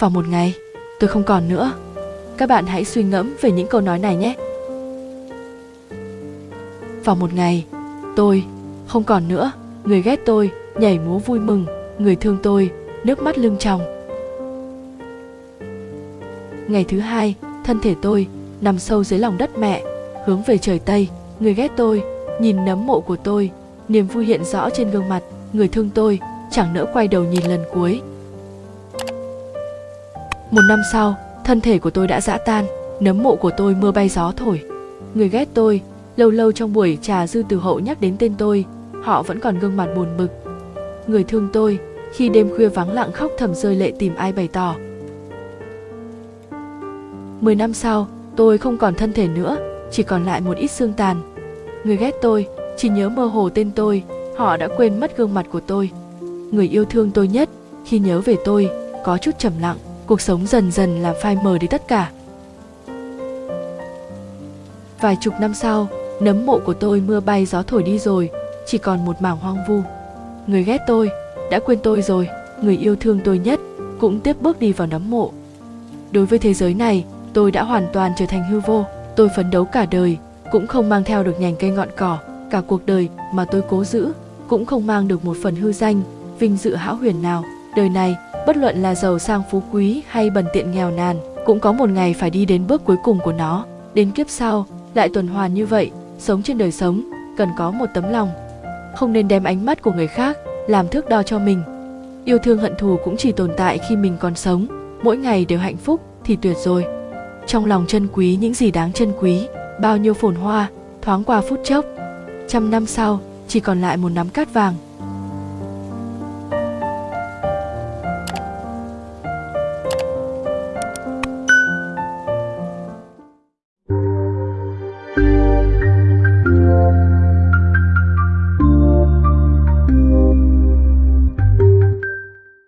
vào một ngày. Tôi không còn nữa. Các bạn hãy suy ngẫm về những câu nói này nhé. Vào một ngày, tôi, không còn nữa, người ghét tôi, nhảy múa vui mừng, người thương tôi, nước mắt lưng tròng. Ngày thứ hai, thân thể tôi nằm sâu dưới lòng đất mẹ, hướng về trời tây. Người ghét tôi, nhìn nấm mộ của tôi, niềm vui hiện rõ trên gương mặt. Người thương tôi, chẳng nỡ quay đầu nhìn lần cuối một năm sau, thân thể của tôi đã dã tan, nấm mộ của tôi mưa bay gió thổi. Người ghét tôi, lâu lâu trong buổi trà dư từ hậu nhắc đến tên tôi, họ vẫn còn gương mặt buồn bực. Người thương tôi, khi đêm khuya vắng lặng khóc thầm rơi lệ tìm ai bày tỏ. Mười năm sau, tôi không còn thân thể nữa, chỉ còn lại một ít xương tàn. Người ghét tôi, chỉ nhớ mơ hồ tên tôi, họ đã quên mất gương mặt của tôi. Người yêu thương tôi nhất, khi nhớ về tôi, có chút trầm lặng cuộc sống dần dần làm phai mờ đi tất cả. Vài chục năm sau, nấm mộ của tôi mưa bay gió thổi đi rồi, chỉ còn một mảng hoang vu. Người ghét tôi, đã quên tôi rồi, người yêu thương tôi nhất cũng tiếp bước đi vào nấm mộ. Đối với thế giới này, tôi đã hoàn toàn trở thành hư vô, tôi phấn đấu cả đời, cũng không mang theo được nhành cây ngọn cỏ. Cả cuộc đời mà tôi cố giữ, cũng không mang được một phần hư danh, vinh dự hão huyền nào đời này, bất luận là giàu sang phú quý hay bần tiện nghèo nàn, cũng có một ngày phải đi đến bước cuối cùng của nó. Đến kiếp sau, lại tuần hoàn như vậy, sống trên đời sống, cần có một tấm lòng. Không nên đem ánh mắt của người khác làm thước đo cho mình. Yêu thương hận thù cũng chỉ tồn tại khi mình còn sống. Mỗi ngày đều hạnh phúc thì tuyệt rồi. Trong lòng trân quý những gì đáng trân quý, bao nhiêu phồn hoa, thoáng qua phút chốc. Trăm năm sau, chỉ còn lại một nắm cát vàng.